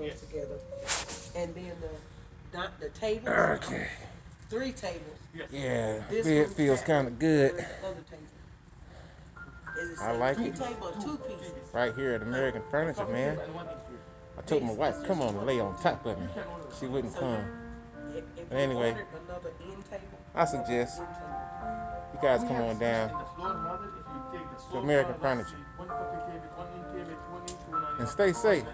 goes Yes. together. And then the, not the table. Okay. three tables. Yes. Yeah, This feels kind of good I like it. table right here at American Furniture, man. I told my wife, come on, lay on top of me. She wouldn't come. But anyway. I suggest you guys come on down to American Furniture. And stay safe.